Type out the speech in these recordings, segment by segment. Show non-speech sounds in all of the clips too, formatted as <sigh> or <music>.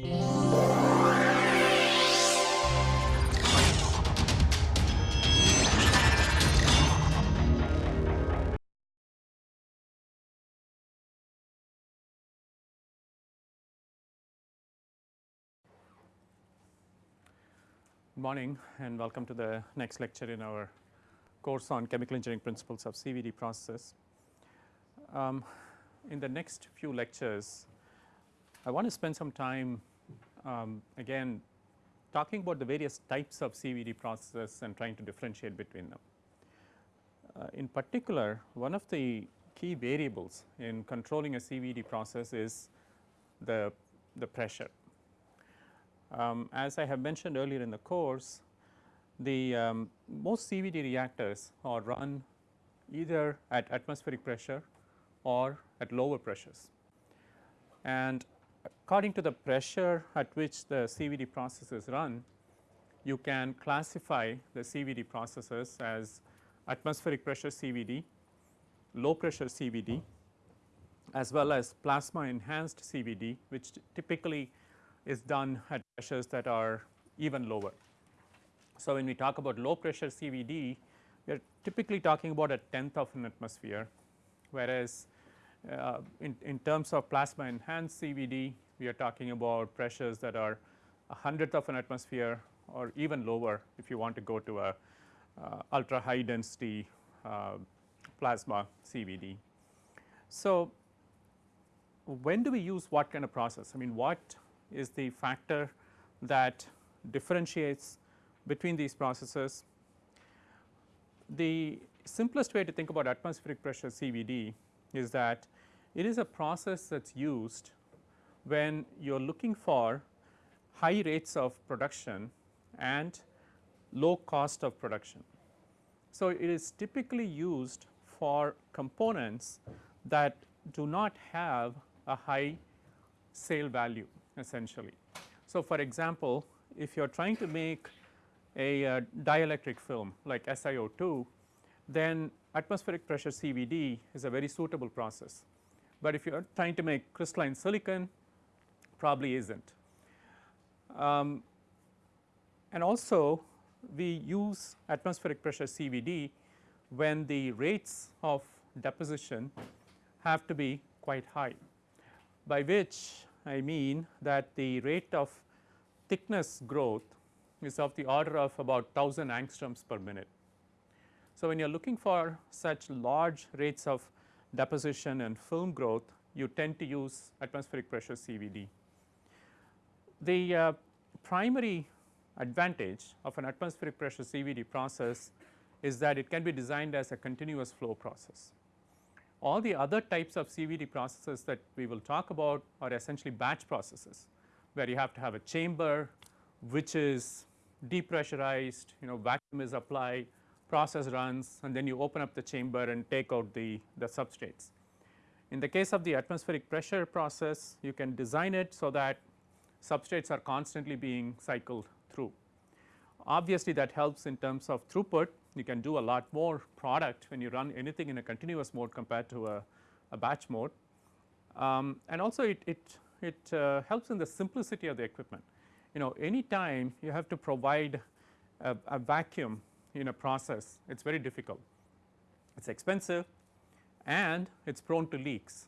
Good morning and welcome to the next lecture in our course on chemical engineering principles of CVD processes. Um, in the next few lectures, I want to spend some time um, again talking about the various types of CVD processes and trying to differentiate between them. Uh, in particular, one of the key variables in controlling a CVD process is the, the pressure um, as I have mentioned earlier in the course, the um, most CVD reactors are run either at atmospheric pressure or at lower pressures. And according to the pressure at which the CVD process is run, you can classify the CVD processes as atmospheric pressure CVD, low pressure CVD as well as plasma enhanced CVD which typically is done at pressures that are even lower. So, when we talk about low pressure CVD, we are typically talking about a tenth of an atmosphere, whereas uh, in, in terms of plasma enhanced CVD, we are talking about pressures that are a hundredth of an atmosphere or even lower if you want to go to a uh, ultra high density uh, plasma CVD. So, when do we use what kind of process? I mean what is the factor that differentiates between these processes. The simplest way to think about atmospheric pressure CVD is that it is a process that is used when you are looking for high rates of production and low cost of production. So, it is typically used for components that do not have a high sale value essentially. So, for example, if you are trying to make a uh, dielectric film like SiO2, then atmospheric pressure CVD is a very suitable process. But if you are trying to make crystalline silicon, probably is not. Um, and also we use atmospheric pressure CVD when the rates of deposition have to be quite high, by which I mean that the rate of thickness growth is of the order of about 1000 angstroms per minute. So, when you are looking for such large rates of deposition and film growth, you tend to use atmospheric pressure CVD. The uh, primary advantage of an atmospheric pressure CVD process is that it can be designed as a continuous flow process. All the other types of CVD processes that we will talk about are essentially batch processes, where you have to have a chamber which is depressurized, you know vacuum is applied, process runs and then you open up the chamber and take out the, the substrates. In the case of the atmospheric pressure process, you can design it so that substrates are constantly being cycled through. Obviously, that helps in terms of throughput you can do a lot more product when you run anything in a continuous mode compared to a, a batch mode. Um, and also it, it, it uh, helps in the simplicity of the equipment. You know any time you have to provide a, a vacuum in a process it is very difficult. It is expensive and it is prone to leaks.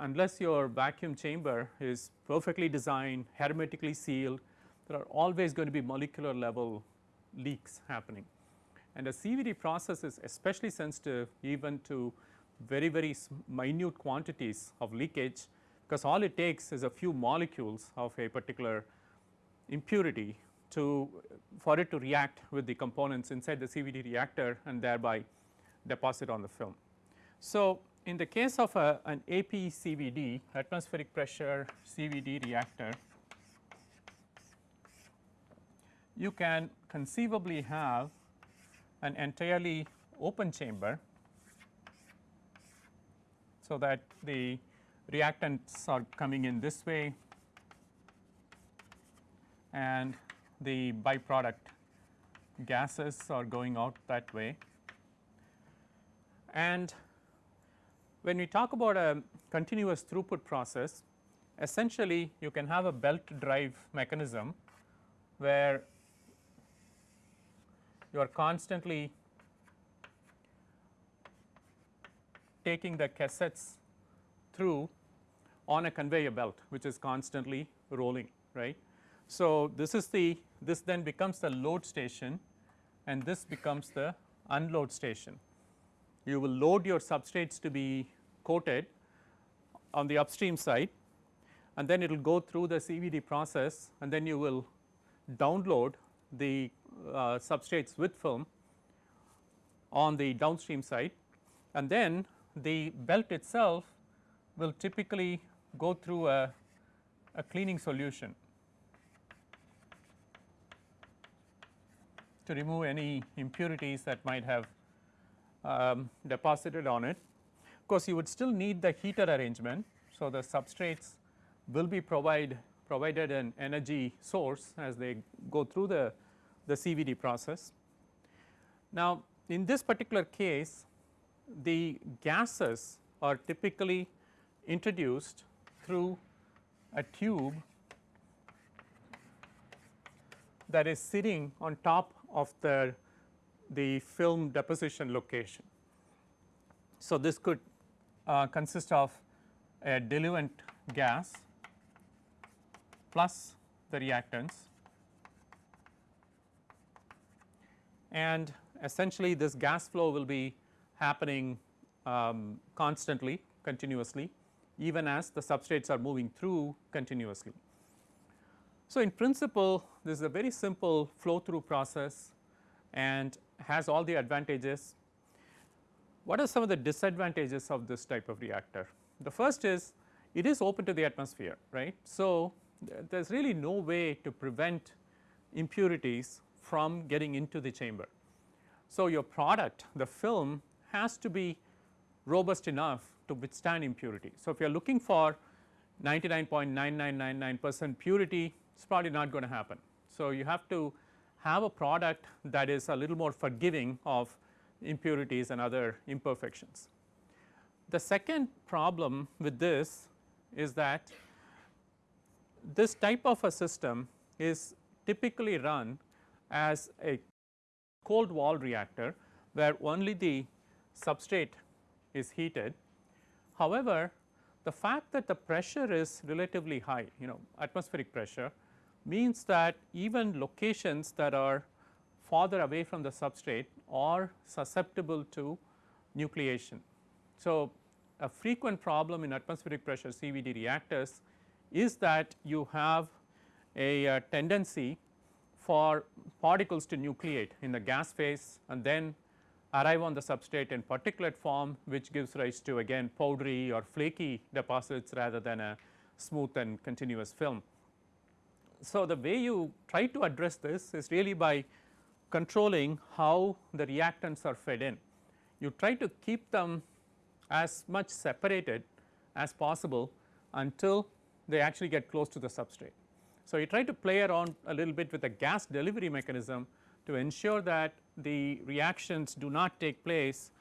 Unless your vacuum chamber is perfectly designed, hermetically sealed, there are always going to be molecular level leaks happening. And a CVD process is especially sensitive even to very very minute quantities of leakage because all it takes is a few molecules of a particular impurity to for it to react with the components inside the CVD reactor and thereby deposit on the film. So, in the case of a, an APCVD atmospheric pressure CVD reactor, you can conceivably have an entirely open chamber so that the reactants are coming in this way and the byproduct gases are going out that way. And when we talk about a continuous throughput process, essentially you can have a belt drive mechanism where you are constantly taking the cassettes through on a conveyor belt which is constantly rolling right. So, this is the this then becomes the load station and this becomes the unload station. You will load your substrates to be coated on the upstream side and then it will go through the CVD process and then you will download the uh, substrates with film on the downstream side and then the belt itself will typically go through a, a cleaning solution to remove any impurities that might have um, deposited on it. Of course, you would still need the heater arrangement. So, the substrates will be provide provided an energy source as they go through the, the CVD process. Now, in this particular case the gases are typically introduced through a tube that is sitting on top of the, the film deposition location. So, this could uh, consist of a diluent gas plus the reactants and essentially this gas flow will be happening um, constantly continuously even as the substrates are moving through continuously. So, in principle this is a very simple flow through process and has all the advantages. What are some of the disadvantages of this type of reactor? The first is it is open to the atmosphere right. So, there is really no way to prevent impurities from getting into the chamber. So, your product the film has to be robust enough to withstand impurity. So, if you are looking for 99.9999 percent purity it is probably not going to happen. So, you have to have a product that is a little more forgiving of impurities and other imperfections. The second problem with this is that this type of a system is typically run as a cold wall reactor where only the substrate is heated. However, the fact that the pressure is relatively high you know atmospheric pressure means that even locations that are farther away from the substrate are susceptible to nucleation. So, a frequent problem in atmospheric pressure CVD reactors is that you have a, a tendency for particles to nucleate in the gas phase and then arrive on the substrate in particulate form which gives rise to again powdery or flaky deposits rather than a smooth and continuous film. So, the way you try to address this is really by controlling how the reactants are fed in. You try to keep them as much separated as possible until they actually get close to the substrate. So, you try to play around a little bit with the gas delivery mechanism to ensure that the reactions do not take place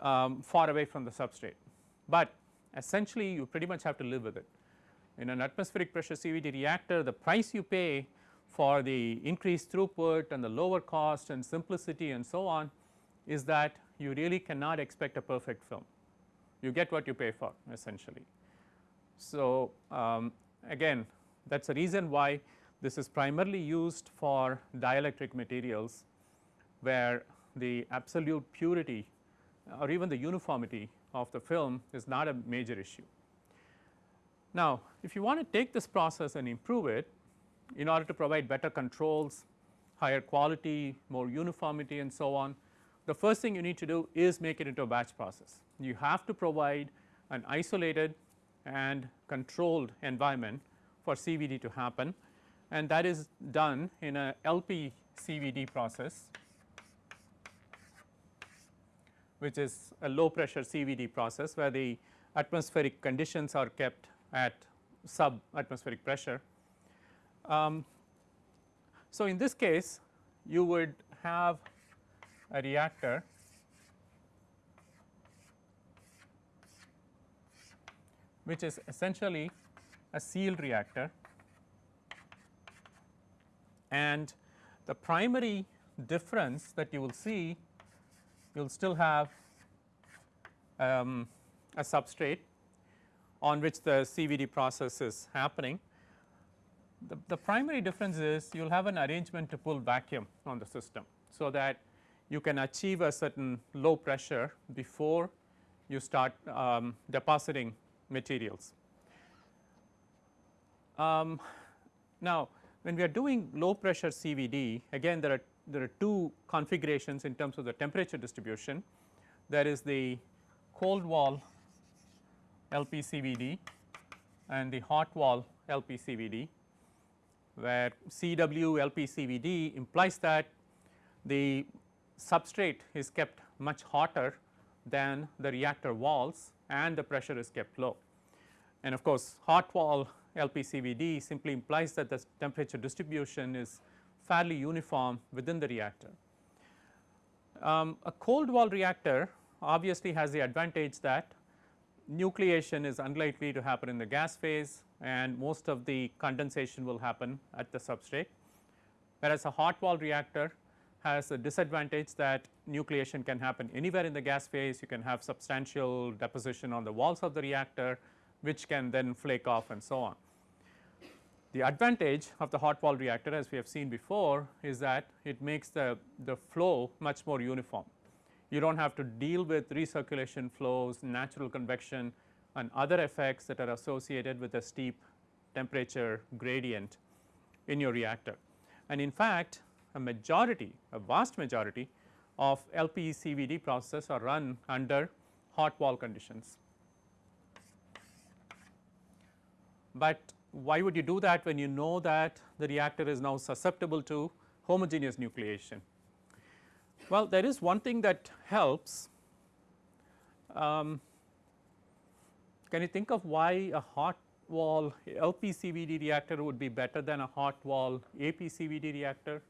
um, far away from the substrate, but essentially you pretty much have to live with it. In an atmospheric pressure CVD reactor the price you pay for the increased throughput and the lower cost and simplicity and so on is that you really cannot expect a perfect film. You get what you pay for essentially. So, um, again that is the reason why this is primarily used for dielectric materials where the absolute purity or even the uniformity of the film is not a major issue. Now, if you want to take this process and improve it in order to provide better controls, higher quality, more uniformity and so on, the first thing you need to do is make it into a batch process. You have to provide an isolated and controlled environment for CVD to happen and that is done in a LP CVD process which is a low pressure CVD process where the atmospheric conditions are kept at sub atmospheric pressure. Um, so, in this case you would have a reactor which is essentially a sealed reactor and the primary difference that you will see you will still have um, a substrate on which the CVD process is happening. The, the primary difference is you will have an arrangement to pull vacuum on the system. So, that you can achieve a certain low pressure before you start um, depositing materials. Um, now, when we are doing low pressure CVD again there are there are two configurations in terms of the temperature distribution. There is the cold wall LPCVD and the hot wall LPCVD where CW LPCVD implies that the substrate is kept much hotter than the reactor walls and the pressure is kept low. And of course, hot wall LPCVD simply implies that the temperature distribution is fairly uniform within the reactor. Um, a cold wall reactor obviously has the advantage that nucleation is unlikely to happen in the gas phase and most of the condensation will happen at the substrate. Whereas, a hot wall reactor has a disadvantage that nucleation can happen anywhere in the gas phase, you can have substantial deposition on the walls of the reactor which can then flake off and so on. The advantage of the hot wall reactor as we have seen before is that it makes the, the flow much more uniform. You do not have to deal with recirculation flows, natural convection and other effects that are associated with a steep temperature gradient in your reactor. And in fact, a majority, a vast majority of LPCVD processes are run under hot wall conditions. But why would you do that when you know that the reactor is now susceptible to homogeneous nucleation? Well, there is one thing that helps. Um, can you think of why a hot wall LPCVD reactor would be better than a hot wall APCVD reactor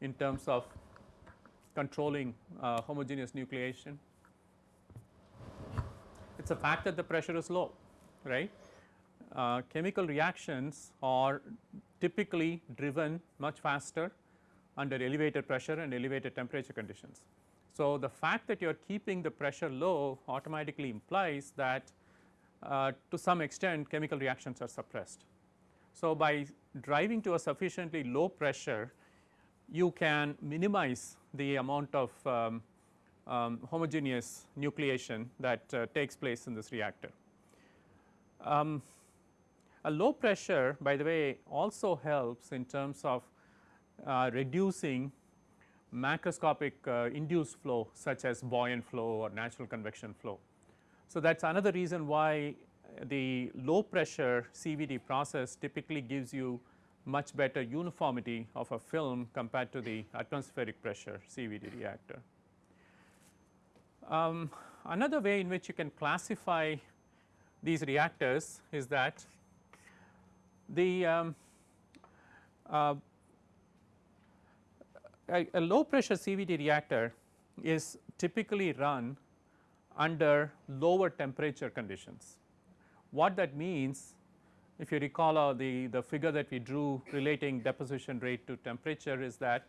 in terms of controlling uh, homogeneous nucleation? It is a fact that the pressure is low, right uh, chemical reactions are typically driven much faster under elevated pressure and elevated temperature conditions. So, the fact that you are keeping the pressure low automatically implies that uh, to some extent chemical reactions are suppressed. So, by driving to a sufficiently low pressure you can minimize the amount of um, um, homogeneous nucleation that uh, takes place in this reactor. Um, a low pressure by the way also helps in terms of reducing macroscopic uh, induced flow such as buoyant flow or natural convection flow. So, that is another reason why the low pressure CVD process typically gives you much better uniformity of a film compared to the atmospheric pressure CVD reactor. Um, another way in which you can classify these reactors is that the um, uh, a, a, low pressure CVD reactor is typically run under lower temperature conditions. What that means if you recall uh, the, the figure that we drew relating deposition rate to temperature is that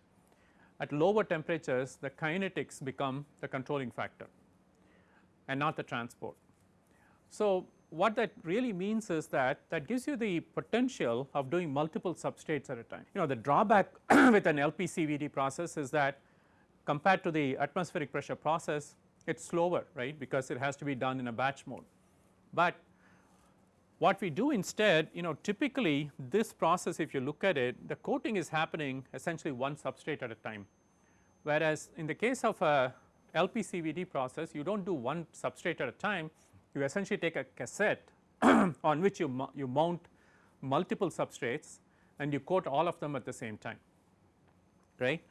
at lower temperatures the kinetics become the controlling factor and not the transport. So, what that really means is that that gives you the potential of doing multiple substrates at a time. You know the drawback <clears throat> with an LPCVD process is that compared to the atmospheric pressure process it is slower right because it has to be done in a batch mode. But what we do instead you know typically this process if you look at it the coating is happening essentially one substrate at a time whereas in the case of a LPCVD process you do not do one substrate at a time you essentially take a cassette <clears throat> on which you, you mount multiple substrates and you coat all of them at the same time right.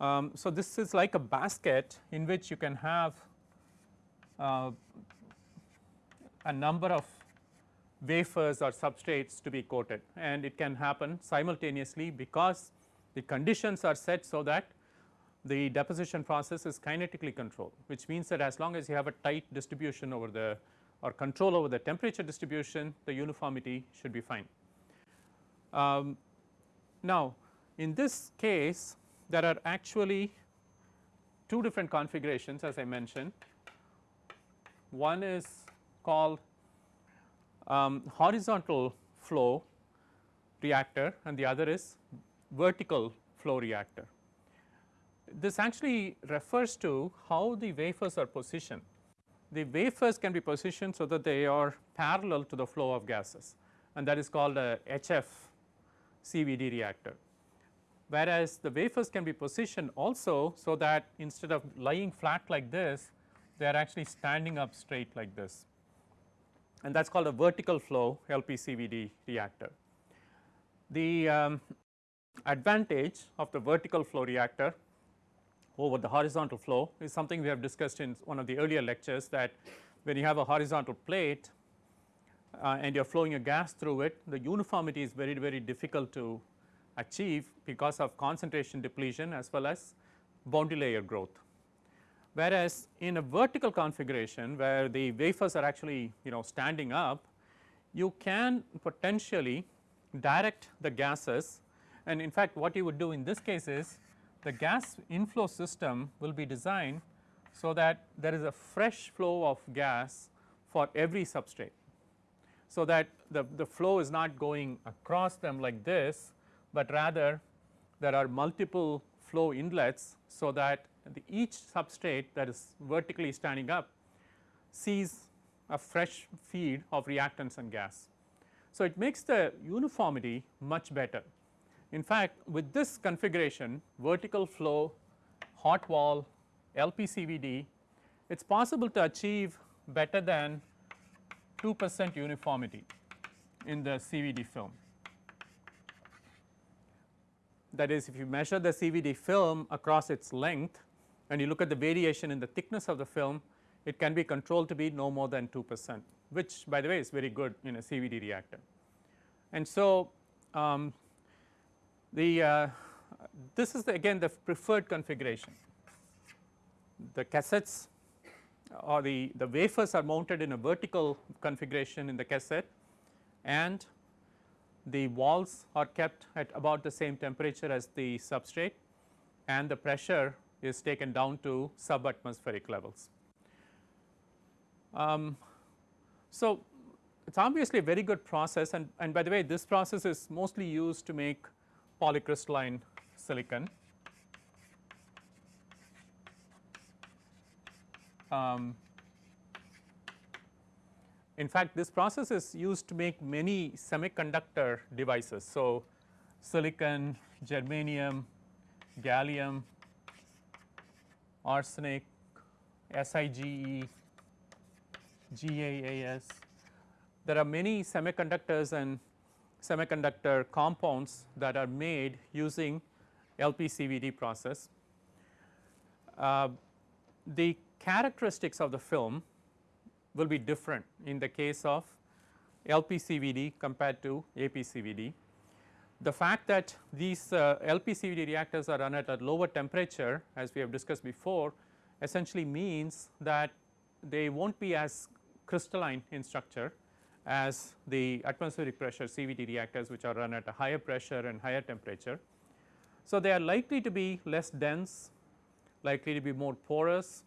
Um, so, this is like a basket in which you can have uh, a number of wafers or substrates to be coated and it can happen simultaneously because the conditions are set so that the deposition process is kinetically controlled which means that as long as you have a tight distribution over the or control over the temperature distribution the uniformity should be fine. Um, now, in this case there are actually two different configurations as I mentioned. One is called um, horizontal flow reactor and the other is vertical flow reactor. This actually refers to how the wafers are positioned. The wafers can be positioned so that they are parallel to the flow of gases and that is called a HF CVD reactor. Whereas, the wafers can be positioned also so that instead of lying flat like this, they are actually standing up straight like this and that is called a vertical flow LPCVD reactor. The um, advantage of the vertical flow reactor over the horizontal flow is something we have discussed in one of the earlier lectures that when you have a horizontal plate uh, and you are flowing a gas through it, the uniformity is very, very difficult to achieve because of concentration depletion as well as boundary layer growth. Whereas, in a vertical configuration where the wafers are actually you know standing up, you can potentially direct the gases and in fact, what you would do in this case is the gas inflow system will be designed so that there is a fresh flow of gas for every substrate. So, that the, the flow is not going across them like this, but rather there are multiple flow inlets. So, that each substrate that is vertically standing up sees a fresh feed of reactants and gas. So, it makes the uniformity much better. In fact, with this configuration vertical flow, hot wall, LPCVD, it is possible to achieve better than 2 percent uniformity in the CVD film. That is if you measure the CVD film across its length and you look at the variation in the thickness of the film, it can be controlled to be no more than 2 percent, which by the way is very good in a CVD reactor. And so, um, the uh, this is the again the preferred configuration. The cassettes or the, the wafers are mounted in a vertical configuration in the cassette and the walls are kept at about the same temperature as the substrate and the pressure is taken down to subatmospheric levels. Um, so, it is obviously a very good process and, and by the way this process is mostly used to make polycrystalline silicon. Um, in fact, this process is used to make many semiconductor devices. So, silicon, germanium, gallium, arsenic, SiGe, GaAs. There are many semiconductors and semiconductor compounds that are made using LPCVD process. Uh, the characteristics of the film will be different in the case of LPCVD compared to APCVD. The fact that these uh, LPCVD reactors are run at a lower temperature as we have discussed before essentially means that they will not be as crystalline in structure as the atmospheric pressure CVD reactors which are run at a higher pressure and higher temperature. So, they are likely to be less dense, likely to be more porous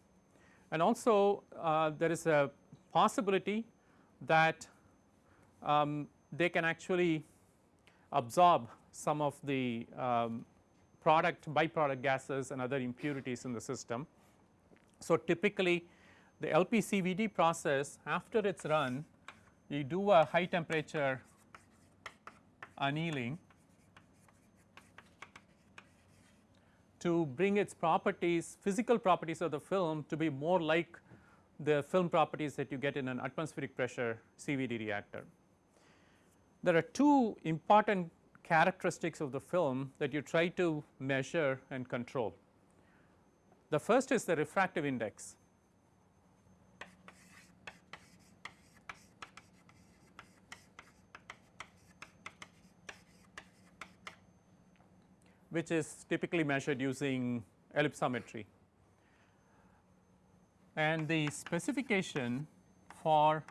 and also uh, there is a possibility that um, they can actually absorb some of the um, product byproduct gases and other impurities in the system. So, typically the LPCVD process after it is run you do a high temperature annealing to bring its properties physical properties of the film to be more like the film properties that you get in an atmospheric pressure CVD reactor. There are two important characteristics of the film that you try to measure and control. The first is the refractive index. Which is typically measured using ellipsometry. And the specification for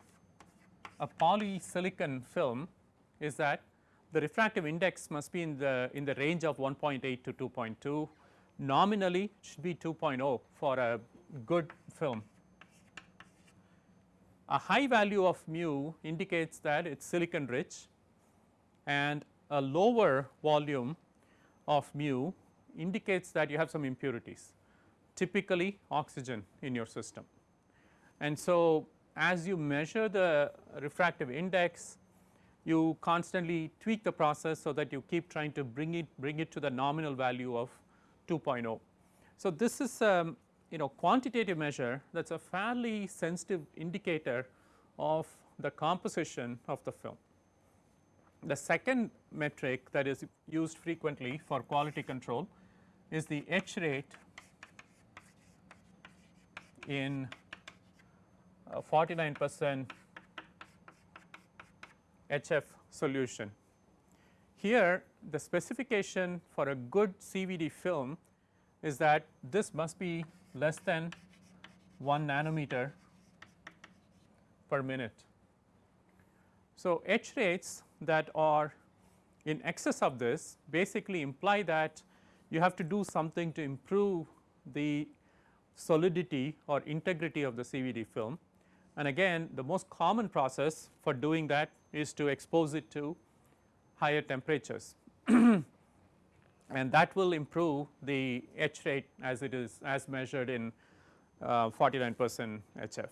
a polysilicon film is that the refractive index must be in the in the range of 1.8 to 2.2 nominally it should be 2.0 for a good film. A high value of mu indicates that it is silicon rich and a lower volume of mu indicates that you have some impurities typically oxygen in your system. And so, as you measure the refractive index you constantly tweak the process so that you keep trying to bring it bring it to the nominal value of 2.0. So, this is um, you know quantitative measure that is a fairly sensitive indicator of the composition of the film. The second metric that is used frequently for quality control is the etch rate in uh, 49 percent HF solution. Here the specification for a good CVD film is that this must be less than 1 nanometer per minute. So, etch rates that are in excess of this basically imply that you have to do something to improve the solidity or integrity of the CVD film. And again the most common process for doing that is to expose it to higher temperatures <clears throat> and that will improve the etch rate as it is as measured in uh, 49 percent HF.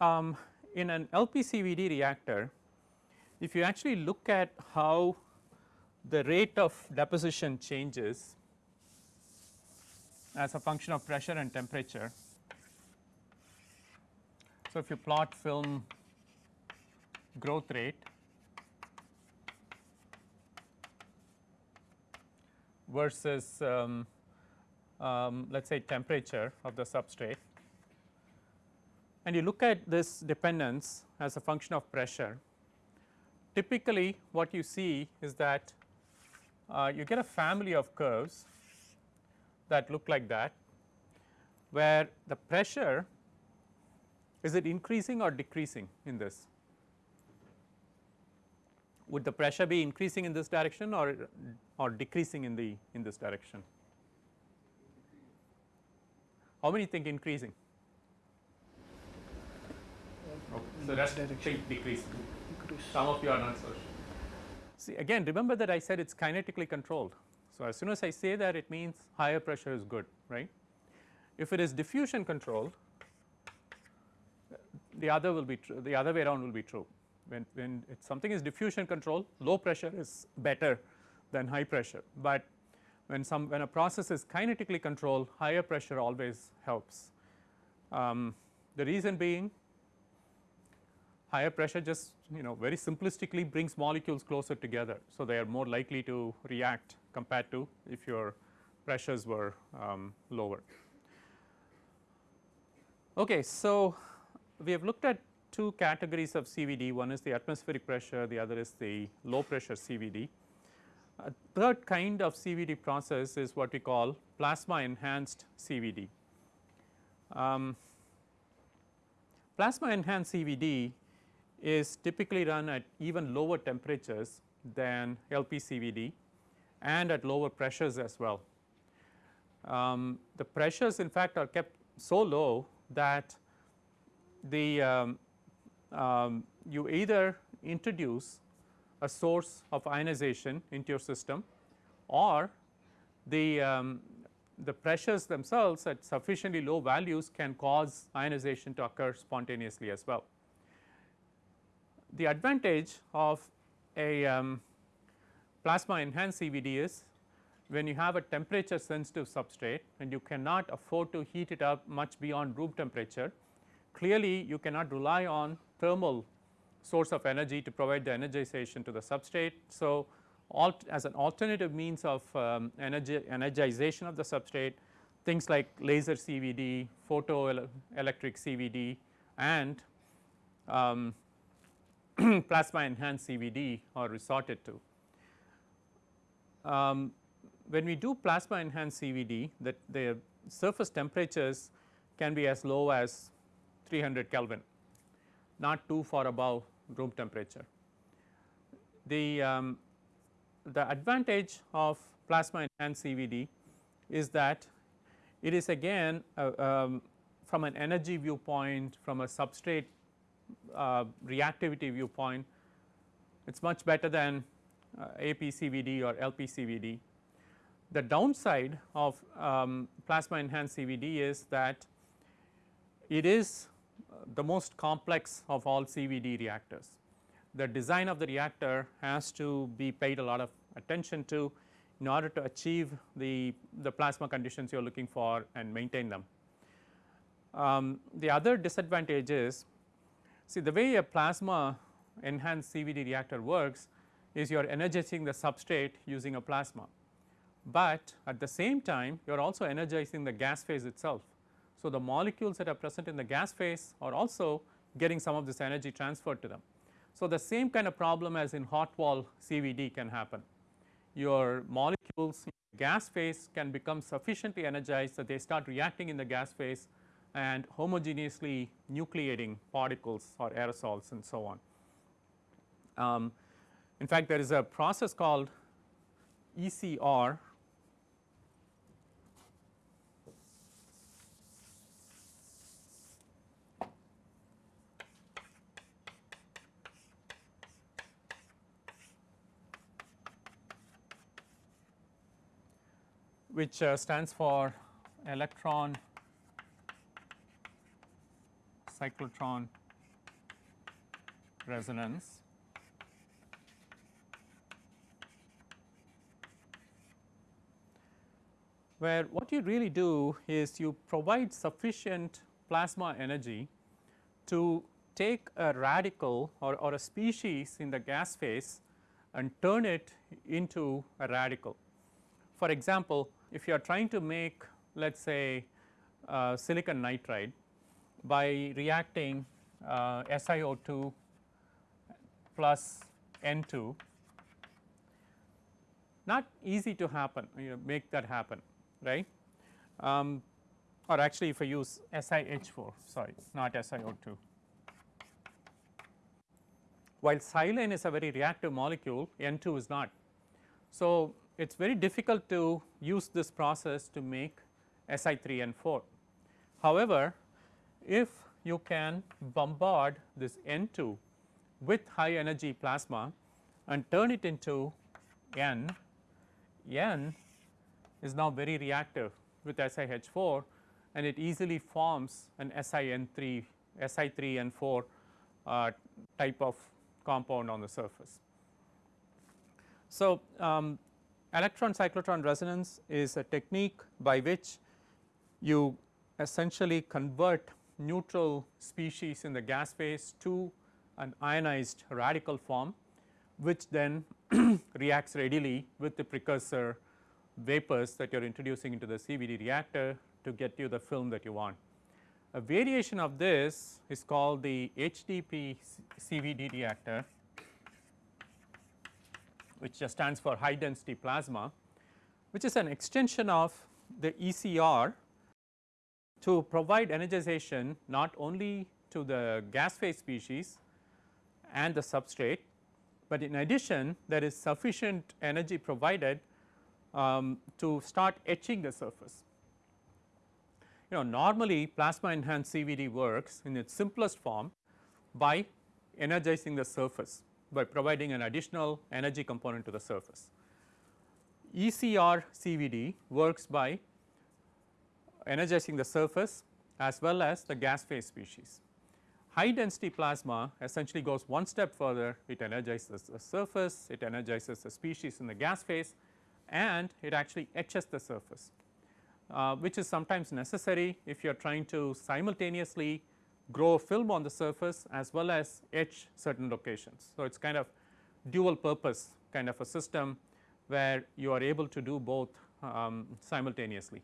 Um, in an LPCVD reactor, if you actually look at how the rate of deposition changes as a function of pressure and temperature, so, if you plot film growth rate versus um, um, let us say temperature of the substrate and you look at this dependence as a function of pressure, typically what you see is that uh, you get a family of curves that look like that, where the pressure is it increasing or decreasing in this? Would the pressure be increasing in this direction or, or decreasing in the in this direction? How many think increasing? Okay. So, that's think decreasing. Some of you are not so sure. See again remember that I said it is kinetically controlled. So, as soon as I say that it means higher pressure is good right. If it is diffusion controlled the other will be true the other way around will be true when, when something is diffusion control low pressure is better than high pressure, but when some when a process is kinetically controlled higher pressure always helps. Um, the reason being higher pressure just you know very simplistically brings molecules closer together. So, they are more likely to react compared to if your pressures were um, lower. Okay, so, we have looked at two categories of CVD, one is the atmospheric pressure, the other is the low pressure CVD. A third kind of CVD process is what we call plasma enhanced CVD. Um, plasma enhanced CVD is typically run at even lower temperatures than LPCVD and at lower pressures as well. Um, the pressures in fact are kept so low that the um, um, you either introduce a source of ionization into your system or the, um, the pressures themselves at sufficiently low values can cause ionization to occur spontaneously as well. The advantage of a um, plasma enhanced CVD is when you have a temperature sensitive substrate and you cannot afford to heat it up much beyond room temperature, clearly you cannot rely on thermal source of energy to provide the energization to the substrate. So, as an alternative means of um, energy energization of the substrate things like laser CVD, photoelectric CVD and um, <clears throat> plasma enhanced CVD are resorted to. Um, when we do plasma enhanced CVD that the surface temperatures can be as low as 300 Kelvin not too far above room temperature. The, um, the advantage of plasma enhanced CVD is that it is again uh, um, from an energy viewpoint, from a substrate uh, reactivity viewpoint, it is much better than uh, APCVD or LPCVD. The downside of um, plasma enhanced CVD is that it is the most complex of all CVD reactors. The design of the reactor has to be paid a lot of attention to in order to achieve the, the plasma conditions you are looking for and maintain them. Um, the other disadvantage is see the way a plasma enhanced CVD reactor works is you are energizing the substrate using a plasma, but at the same time you are also energizing the gas phase itself. So, the molecules that are present in the gas phase are also getting some of this energy transferred to them. So, the same kind of problem as in hot wall CVD can happen. Your molecules in the gas phase can become sufficiently energized that they start reacting in the gas phase and homogeneously nucleating particles or aerosols and so on. Um, in fact, there is a process called ECR which uh, stands for electron cyclotron resonance. where what you really do is you provide sufficient plasma energy to take a radical or, or a species in the gas phase and turn it into a radical. For example, if you are trying to make let us say uh, silicon nitride by reacting uh, SiO2 plus N2 not easy to happen you know, make that happen right um, or actually if I use SiH4 sorry not SiO2. While silane is a very reactive molecule N2 is not. So, it is very difficult to use this process to make Si3N4. However, if you can bombard this N2 with high energy plasma and turn it into N, N is now very reactive with SiH4 and it easily forms an SiN3, Si3N4 uh, type of compound on the surface. So, um, electron cyclotron resonance is a technique by which you essentially convert neutral species in the gas phase to an ionized radical form which then <clears throat> reacts readily with the precursor vapors that you are introducing into the CVD reactor to get you the film that you want. A variation of this is called the HDP CVD reactor which just stands for high density plasma which is an extension of the ECR to provide energization not only to the gas phase species and the substrate, but in addition there is sufficient energy provided um, to start etching the surface. You know normally plasma enhanced CVD works in its simplest form by energizing the surface by providing an additional energy component to the surface. ECR CVD works by energizing the surface as well as the gas phase species. High density plasma essentially goes one step further, it energizes the surface, it energizes the species in the gas phase and it actually etches the surface, uh, which is sometimes necessary if you are trying to simultaneously grow a film on the surface as well as etch certain locations. So, it is kind of dual purpose kind of a system where you are able to do both um, simultaneously.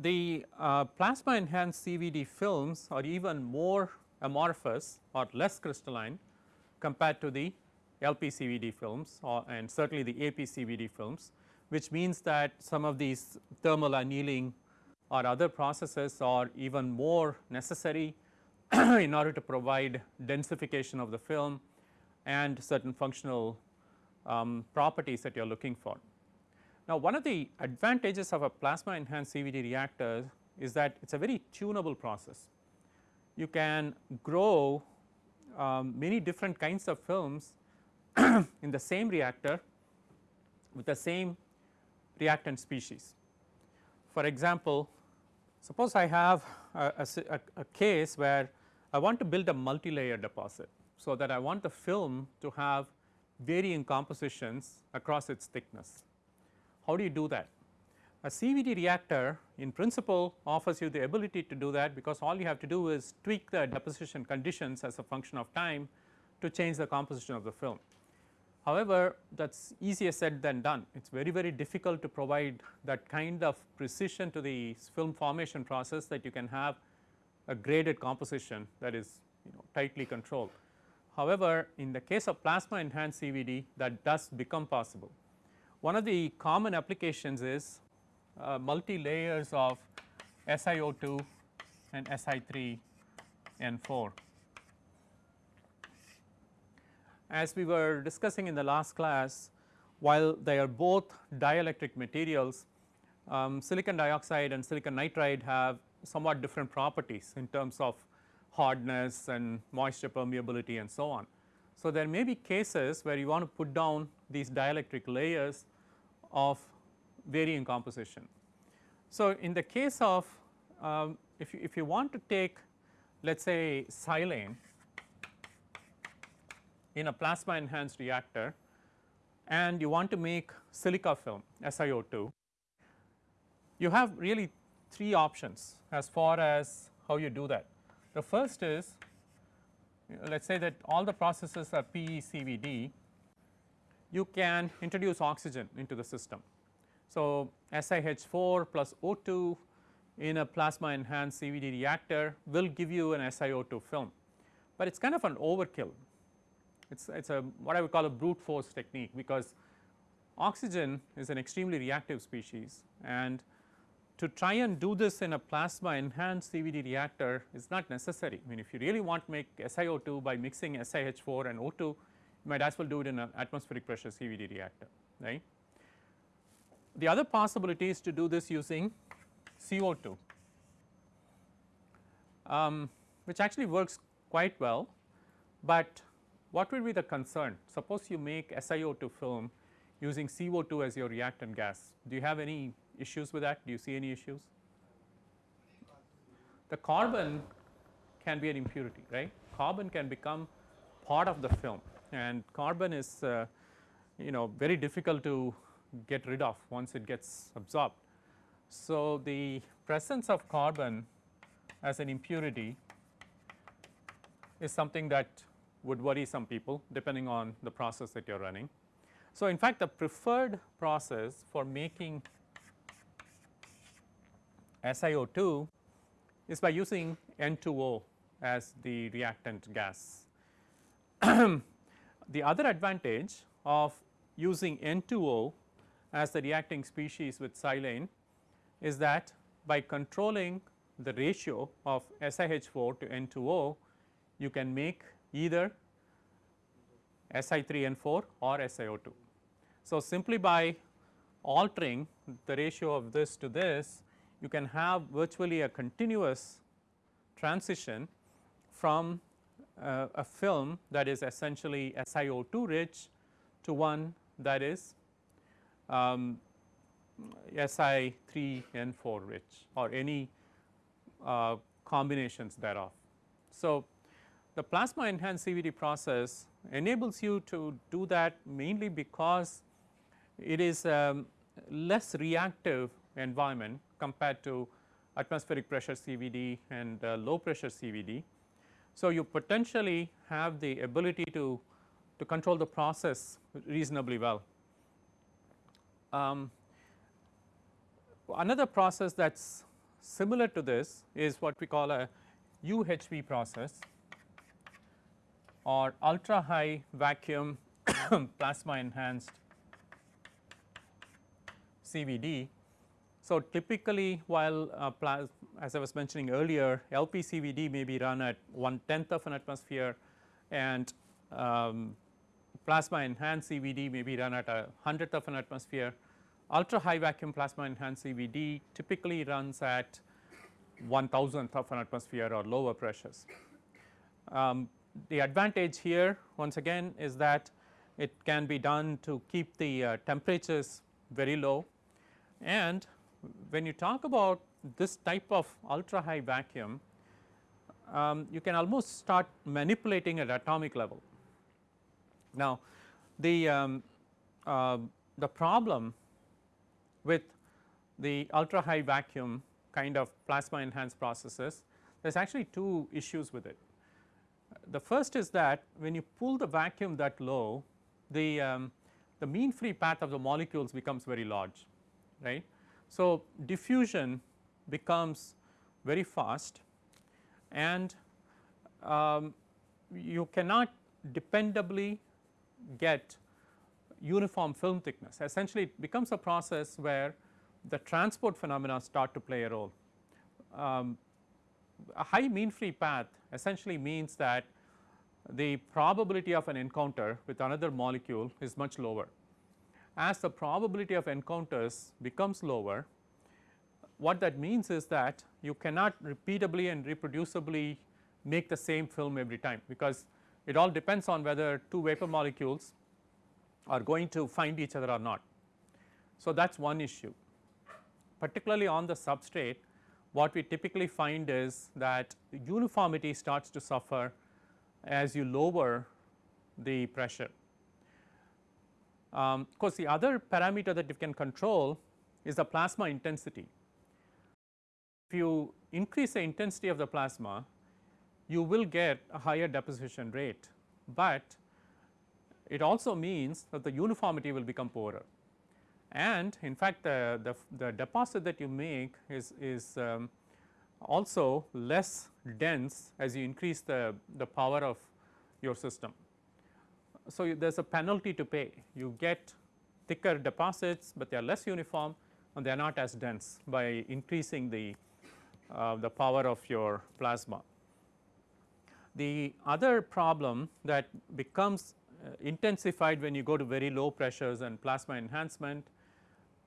The uh, plasma enhanced CVD films are even more amorphous or less crystalline compared to the LPCVD films or and certainly the APCVD films, which means that some of these thermal annealing or other processes are even more necessary <clears throat> in order to provide densification of the film and certain functional um, properties that you are looking for. Now, one of the advantages of a plasma enhanced CVD reactor is that it is a very tunable process. You can grow um, many different kinds of films <clears throat> in the same reactor with the same reactant species. For example, suppose I have a, a, a, case where I want to build a multi-layer deposit. So, that I want the film to have varying compositions across its thickness. How do you do that? A CVD reactor in principle offers you the ability to do that because all you have to do is tweak the deposition conditions as a function of time to change the composition of the film. However, that is easier said than done. It is very, very difficult to provide that kind of precision to the film formation process that you can have a graded composition that is you know tightly controlled. However, in the case of plasma enhanced CVD that does become possible. One of the common applications is uh, multi layers of SiO2 and Si3 N4. As we were discussing in the last class, while they are both dielectric materials, um, silicon dioxide and silicon nitride have somewhat different properties in terms of hardness and moisture permeability and so on. So, there may be cases where you want to put down these dielectric layers of varying composition. So, in the case of um, if, you, if you want to take let us say silane in a plasma enhanced reactor and you want to make silica film SiO2, you have really three options as far as how you do that. The first is let us say that all the processes are PECVD, you can introduce oxygen into the system. So, SiH4 plus O2 in a plasma enhanced CVD reactor will give you an SiO2 film, but it is kind of an overkill. It is it's a what I would call a brute force technique because oxygen is an extremely reactive species and to try and do this in a plasma enhanced CVD reactor is not necessary. I mean if you really want to make SiO2 by mixing SiH4 and O2 you might as well do it in an atmospheric pressure CVD reactor right. The other possibility is to do this using CO2 um, which actually works quite well, but what will be the concern? Suppose you make SiO2 film using CO2 as your reactant gas. Do you have any issues with that? Do you see any issues? The carbon can be an impurity, right? Carbon can become part of the film and carbon is uh, you know very difficult to get rid of once it gets absorbed. So, the presence of carbon as an impurity is something that would worry some people depending on the process that you are running. So, in fact, the preferred process for making SiO2 is by using N2O as the reactant gas. <clears throat> the other advantage of using N2O as the reacting species with silane is that by controlling the ratio of SiH4 to N2O, you can make either Si3N4 or SiO2. So, simply by altering the ratio of this to this, you can have virtually a continuous transition from uh, a film that is essentially SiO2 rich to one that is um, Si3N4 rich or any uh, combinations thereof. So, the plasma enhanced CVD process enables you to do that mainly because it is a less reactive environment compared to atmospheric pressure CVD and uh, low pressure CVD. So, you potentially have the ability to, to control the process reasonably well. Um, another process that is similar to this is what we call a UHV process or ultra high vacuum <coughs> plasma enhanced CVD. So, typically while uh, as I was mentioning earlier LPCVD may be run at one tenth of an atmosphere and um, plasma enhanced CVD may be run at a hundredth of an atmosphere. Ultra high vacuum plasma enhanced CVD typically runs at one thousandth of an atmosphere or lower pressures. Um, the advantage here once again is that it can be done to keep the uh, temperatures very low and when you talk about this type of ultra high vacuum um, you can almost start manipulating at atomic level. Now the, um, uh, the problem with the ultra high vacuum kind of plasma enhanced processes there is actually two issues with it. The first is that when you pull the vacuum that low the, um, the mean free path of the molecules becomes very large right. So, diffusion becomes very fast and um, you cannot dependably get uniform film thickness essentially it becomes a process where the transport phenomena start to play a role. Um, a high mean free path essentially means that the probability of an encounter with another molecule is much lower. As the probability of encounters becomes lower, what that means is that you cannot repeatably and reproducibly make the same film every time, because it all depends on whether two vapor molecules are going to find each other or not. So, that is one issue particularly on the substrate what we typically find is that uniformity starts to suffer as you lower the pressure. Um, of course, the other parameter that you can control is the plasma intensity. If you increase the intensity of the plasma, you will get a higher deposition rate, but it also means that the uniformity will become poorer. And in fact, the, the, the deposit that you make is, is um, also less dense as you increase the, the power of your system. So, there is a penalty to pay you get thicker deposits, but they are less uniform and they are not as dense by increasing the, uh, the power of your plasma. The other problem that becomes uh, intensified when you go to very low pressures and plasma enhancement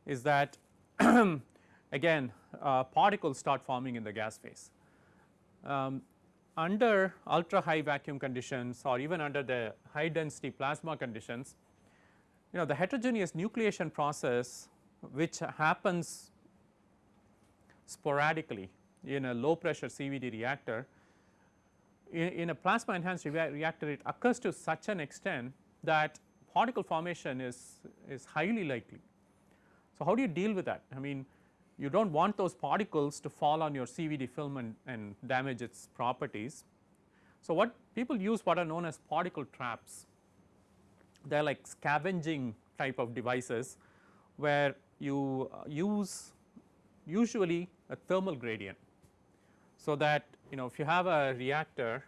is that <clears throat> again uh, particles start forming in the gas phase. Um, under ultra high vacuum conditions or even under the high density plasma conditions, you know the heterogeneous nucleation process which happens sporadically in a low pressure CVD reactor, in, in a plasma enhanced reactor it occurs to such an extent that particle formation is, is highly likely. So, how do you deal with that? I mean you do not want those particles to fall on your CVD film and, and damage its properties. So, what people use what are known as particle traps, they are like scavenging type of devices where you uh, use usually a thermal gradient. So, that you know if you have a reactor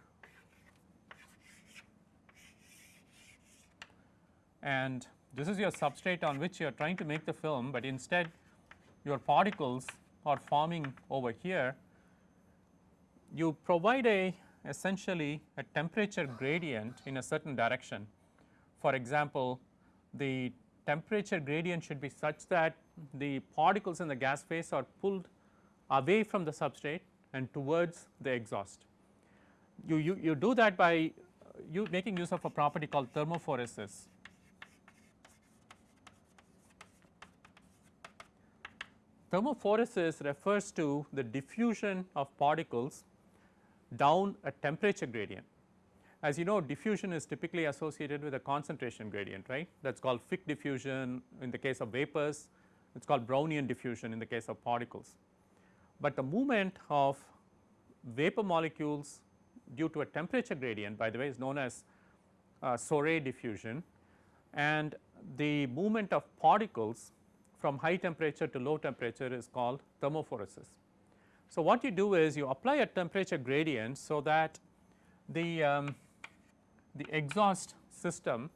and this is your substrate on which you are trying to make the film, but instead your particles are forming over here, you provide a essentially a temperature gradient in a certain direction. For example, the temperature gradient should be such that the particles in the gas phase are pulled away from the substrate and towards the exhaust. You, you, you do that by uh, you making use of a property called thermophoresis. Thermophoresis refers to the diffusion of particles down a temperature gradient. As you know diffusion is typically associated with a concentration gradient right that is called Fick diffusion in the case of vapors, it is called Brownian diffusion in the case of particles. But the movement of vapor molecules due to a temperature gradient by the way is known as uh, diffusion and the movement of particles from high temperature to low temperature is called thermophoresis. So, what you do is you apply a temperature gradient so that the, um, the exhaust system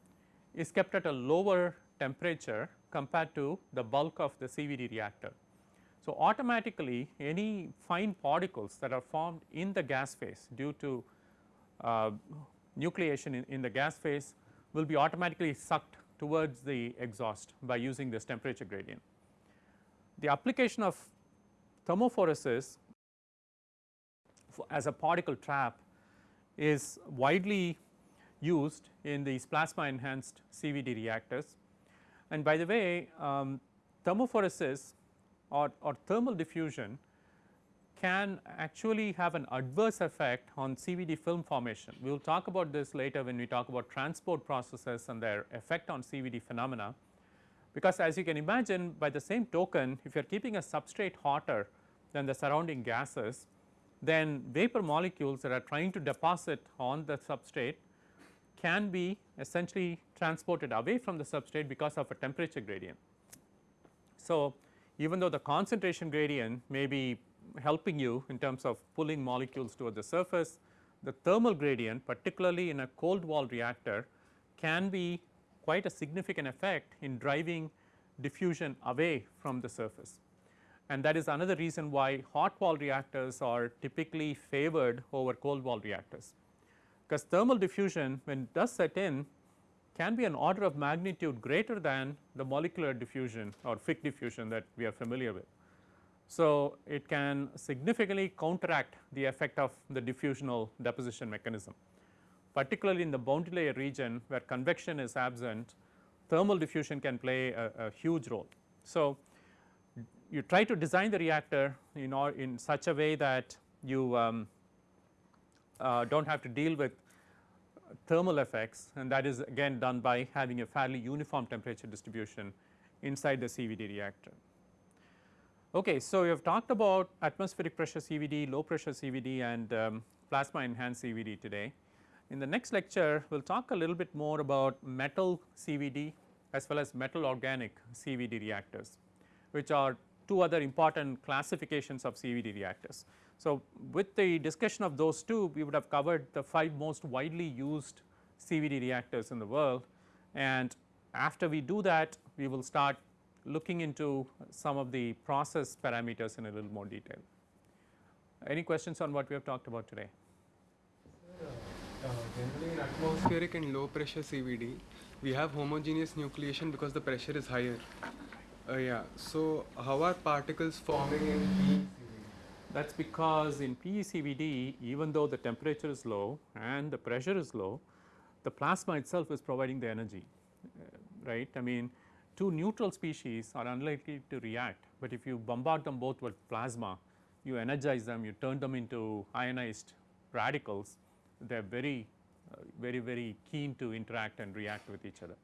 is kept at a lower temperature compared to the bulk of the CVD reactor. So, automatically any fine particles that are formed in the gas phase due to uh, nucleation in, in the gas phase will be automatically sucked towards the exhaust by using this temperature gradient. The application of thermophoresis as a particle trap is widely used in these plasma enhanced CVD reactors. And by the way, um, thermophoresis or, or thermal diffusion can actually have an adverse effect on CVD film formation. We will talk about this later when we talk about transport processes and their effect on CVD phenomena. Because as you can imagine by the same token if you are keeping a substrate hotter than the surrounding gases, then vapor molecules that are trying to deposit on the substrate can be essentially transported away from the substrate because of a temperature gradient. So, even though the concentration gradient may be helping you in terms of pulling molecules toward the surface, the thermal gradient particularly in a cold wall reactor can be quite a significant effect in driving diffusion away from the surface. And that is another reason why hot wall reactors are typically favored over cold wall reactors because thermal diffusion when it does set in can be an order of magnitude greater than the molecular diffusion or Fick diffusion that we are familiar with. So, it can significantly counteract the effect of the diffusional deposition mechanism particularly in the boundary layer region where convection is absent thermal diffusion can play a, a huge role. So, you try to design the reactor in, such a way that you um, uh, do not have to deal with thermal effects and that is again done by having a fairly uniform temperature distribution inside the CVD reactor. Okay, so we have talked about atmospheric pressure CVD, low pressure CVD and um, plasma enhanced CVD today. In the next lecture we will talk a little bit more about metal CVD as well as metal organic CVD reactors which are two other important classifications of CVD reactors. So, with the discussion of those two we would have covered the 5 most widely used CVD reactors in the world and after we do that we will start looking into some of the process parameters in a little more detail. Any questions on what we have talked about today? Uh, generally in atmospheric and low pressure CVD we have homogeneous nucleation because the pressure is higher. Uh, yeah, so how are particles forming in that is because in PECVD even though the temperature is low and the pressure is low, the plasma itself is providing the energy, uh, right. I mean two neutral species are unlikely to react, but if you bombard them both with plasma, you energize them, you turn them into ionized radicals, they are very, uh, very, very keen to interact and react with each other.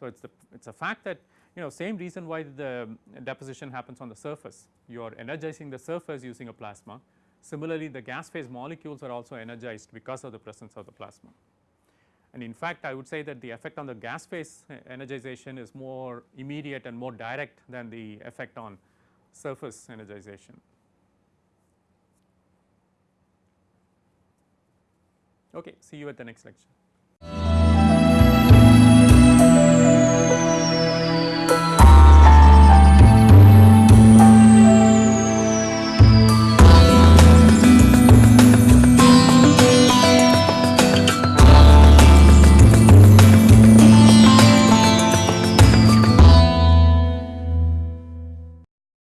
So, it is the it is a fact that you know same reason why the deposition happens on the surface. You are energizing the surface using a plasma. Similarly, the gas phase molecules are also energized because of the presence of the plasma. And in fact, I would say that the effect on the gas phase eh, energization is more immediate and more direct than the effect on surface energization. Okay, see you at the next lecture.